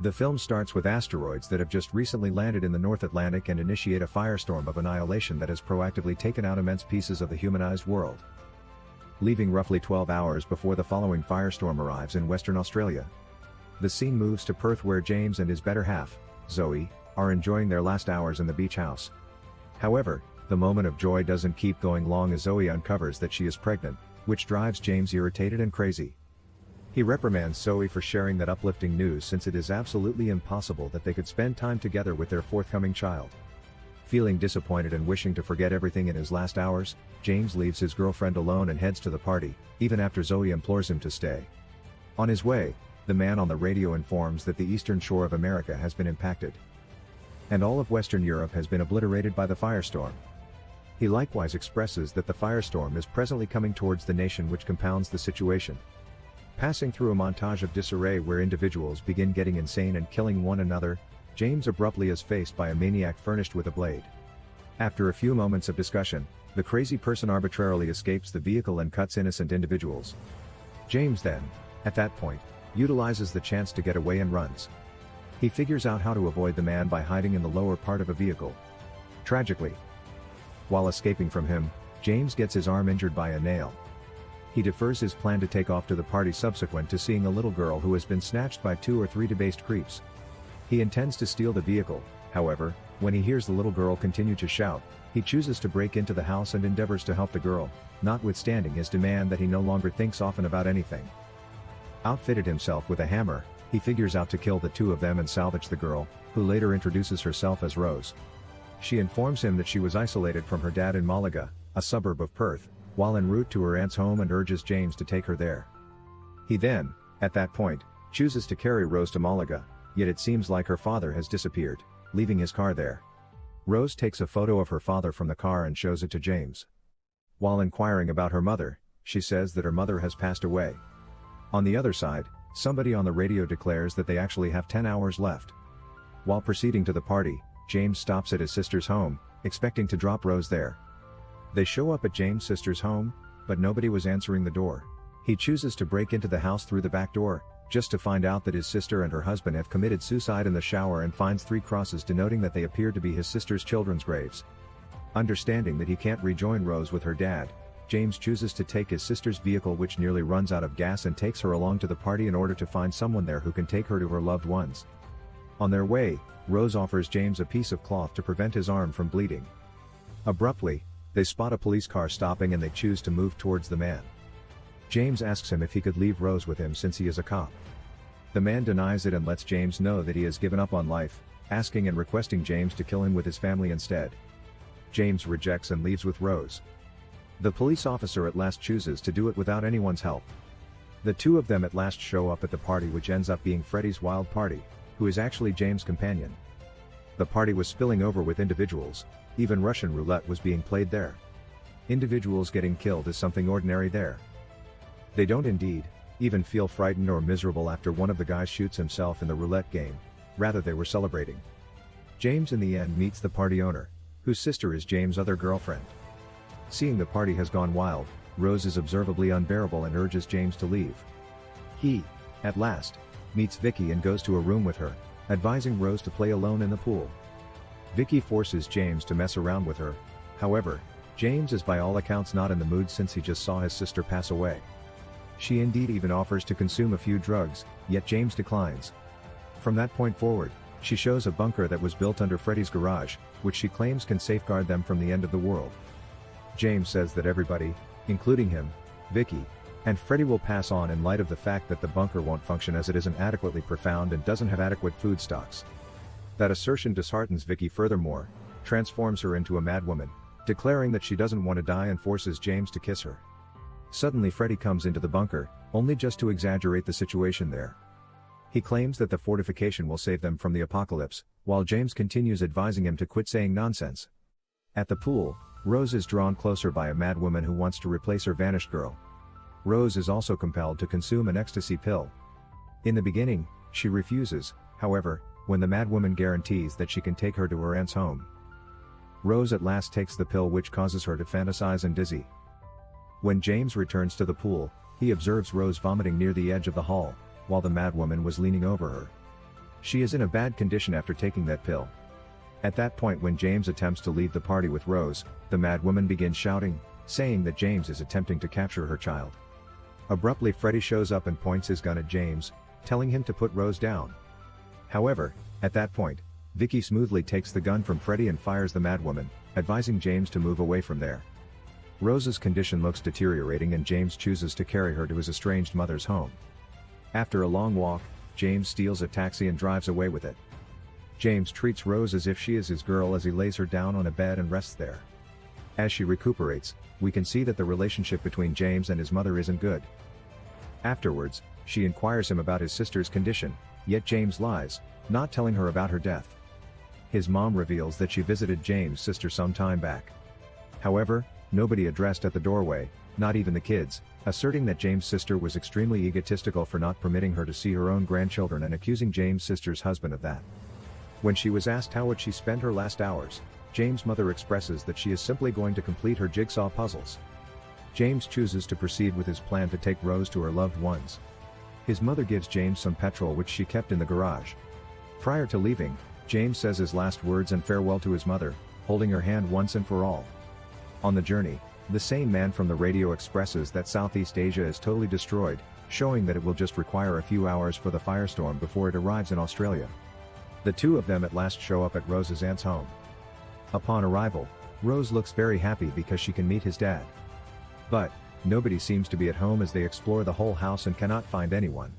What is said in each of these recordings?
The film starts with asteroids that have just recently landed in the North Atlantic and initiate a firestorm of annihilation that has proactively taken out immense pieces of the humanized world. Leaving roughly 12 hours before the following firestorm arrives in Western Australia. The scene moves to Perth where James and his better half, Zoe, are enjoying their last hours in the beach house. However, the moment of joy doesn't keep going long as Zoe uncovers that she is pregnant, which drives James irritated and crazy. He reprimands Zoe for sharing that uplifting news since it is absolutely impossible that they could spend time together with their forthcoming child. Feeling disappointed and wishing to forget everything in his last hours, James leaves his girlfriend alone and heads to the party, even after Zoe implores him to stay. On his way, the man on the radio informs that the eastern shore of America has been impacted. And all of Western Europe has been obliterated by the firestorm. He likewise expresses that the firestorm is presently coming towards the nation which compounds the situation. Passing through a montage of disarray where individuals begin getting insane and killing one another, James abruptly is faced by a maniac furnished with a blade. After a few moments of discussion, the crazy person arbitrarily escapes the vehicle and cuts innocent individuals. James then, at that point, utilizes the chance to get away and runs. He figures out how to avoid the man by hiding in the lower part of a vehicle. Tragically, while escaping from him, James gets his arm injured by a nail, he defers his plan to take off to the party subsequent to seeing a little girl who has been snatched by two or three debased creeps. He intends to steal the vehicle, however, when he hears the little girl continue to shout, he chooses to break into the house and endeavors to help the girl, notwithstanding his demand that he no longer thinks often about anything. Outfitted himself with a hammer, he figures out to kill the two of them and salvage the girl, who later introduces herself as Rose. She informs him that she was isolated from her dad in Malaga, a suburb of Perth, while en route to her aunt's home and urges James to take her there. He then, at that point, chooses to carry Rose to Malaga, yet it seems like her father has disappeared, leaving his car there. Rose takes a photo of her father from the car and shows it to James. While inquiring about her mother, she says that her mother has passed away. On the other side, somebody on the radio declares that they actually have 10 hours left. While proceeding to the party, James stops at his sister's home, expecting to drop Rose there. They show up at James' sister's home, but nobody was answering the door. He chooses to break into the house through the back door, just to find out that his sister and her husband have committed suicide in the shower and finds three crosses denoting that they appear to be his sister's children's graves. Understanding that he can't rejoin Rose with her dad, James chooses to take his sister's vehicle which nearly runs out of gas and takes her along to the party in order to find someone there who can take her to her loved ones. On their way, Rose offers James a piece of cloth to prevent his arm from bleeding. Abruptly, they spot a police car stopping and they choose to move towards the man. James asks him if he could leave Rose with him since he is a cop. The man denies it and lets James know that he has given up on life, asking and requesting James to kill him with his family instead. James rejects and leaves with Rose. The police officer at last chooses to do it without anyone's help. The two of them at last show up at the party which ends up being Freddy's wild party, who is actually James' companion. The party was spilling over with individuals, even Russian roulette was being played there. Individuals getting killed is something ordinary there. They don't indeed, even feel frightened or miserable after one of the guys shoots himself in the roulette game, rather they were celebrating. James in the end meets the party owner, whose sister is James' other girlfriend. Seeing the party has gone wild, Rose is observably unbearable and urges James to leave. He, at last, meets Vicky and goes to a room with her, advising Rose to play alone in the pool. Vicky forces James to mess around with her, however, James is by all accounts not in the mood since he just saw his sister pass away. She indeed even offers to consume a few drugs, yet James declines. From that point forward, she shows a bunker that was built under Freddy's garage, which she claims can safeguard them from the end of the world. James says that everybody, including him, Vicky, and Freddy will pass on in light of the fact that the bunker won't function as it isn't adequately profound and doesn't have adequate food stocks. That assertion disheartens Vicky furthermore, transforms her into a madwoman, declaring that she doesn't want to die and forces James to kiss her. Suddenly Freddy comes into the bunker, only just to exaggerate the situation there. He claims that the fortification will save them from the apocalypse, while James continues advising him to quit saying nonsense. At the pool, Rose is drawn closer by a madwoman who wants to replace her vanished girl. Rose is also compelled to consume an ecstasy pill. In the beginning, she refuses, however, when the madwoman guarantees that she can take her to her aunt's home. Rose at last takes the pill which causes her to fantasize and dizzy. When James returns to the pool, he observes Rose vomiting near the edge of the hall, while the madwoman was leaning over her. She is in a bad condition after taking that pill. At that point when James attempts to leave the party with Rose, the madwoman begins shouting, saying that James is attempting to capture her child. Abruptly Freddy shows up and points his gun at James, telling him to put Rose down. However, at that point, Vicky smoothly takes the gun from Freddy and fires the madwoman, advising James to move away from there. Rose's condition looks deteriorating and James chooses to carry her to his estranged mother's home. After a long walk, James steals a taxi and drives away with it. James treats Rose as if she is his girl as he lays her down on a bed and rests there. As she recuperates, we can see that the relationship between James and his mother isn't good. Afterwards, she inquires him about his sister's condition, yet James lies, not telling her about her death. His mom reveals that she visited James' sister some time back. However, nobody addressed at the doorway, not even the kids, asserting that James' sister was extremely egotistical for not permitting her to see her own grandchildren and accusing James' sister's husband of that. When she was asked how would she spend her last hours, James' mother expresses that she is simply going to complete her jigsaw puzzles. James chooses to proceed with his plan to take Rose to her loved ones. His mother gives James some petrol which she kept in the garage. Prior to leaving, James says his last words and farewell to his mother, holding her hand once and for all. On the journey, the same man from the radio expresses that Southeast Asia is totally destroyed, showing that it will just require a few hours for the firestorm before it arrives in Australia. The two of them at last show up at Rose's aunt's home. Upon arrival, Rose looks very happy because she can meet his dad. But, nobody seems to be at home as they explore the whole house and cannot find anyone.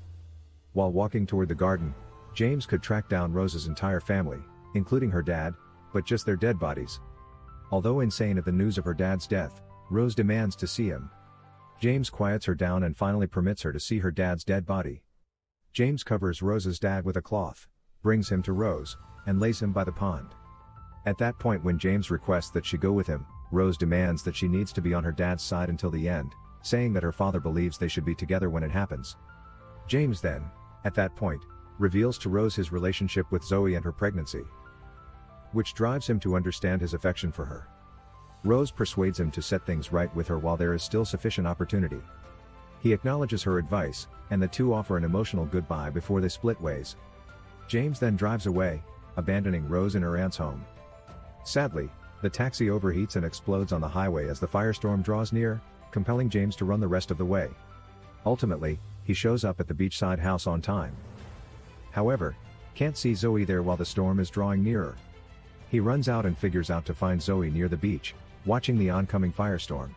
While walking toward the garden, James could track down Rose's entire family, including her dad, but just their dead bodies. Although insane at the news of her dad's death, Rose demands to see him. James quiets her down and finally permits her to see her dad's dead body. James covers Rose's dad with a cloth, brings him to Rose, and lays him by the pond. At that point when James requests that she go with him, Rose demands that she needs to be on her dad's side until the end, saying that her father believes they should be together when it happens. James then, at that point, reveals to Rose his relationship with Zoe and her pregnancy. Which drives him to understand his affection for her. Rose persuades him to set things right with her while there is still sufficient opportunity. He acknowledges her advice, and the two offer an emotional goodbye before they split ways. James then drives away, abandoning Rose in her aunt's home. Sadly, the taxi overheats and explodes on the highway as the firestorm draws near, compelling James to run the rest of the way. Ultimately, he shows up at the beachside house on time. However, can't see Zoe there while the storm is drawing nearer. He runs out and figures out to find Zoe near the beach, watching the oncoming firestorm.